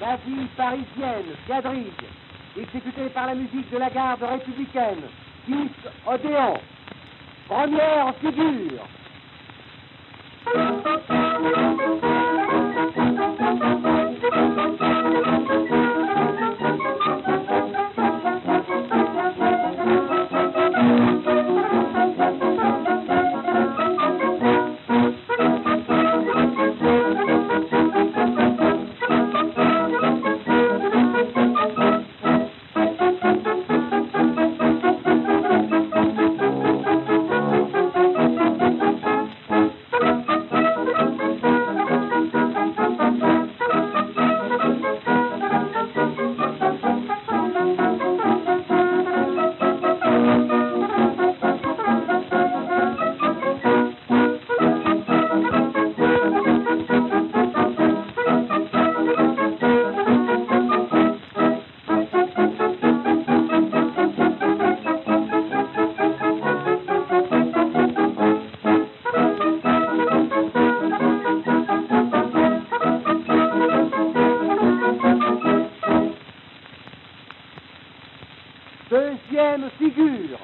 La parisienne, quadrille, exécutée par la musique de la garde républicaine, 10 Odéon. Première figure. Deuxième figure.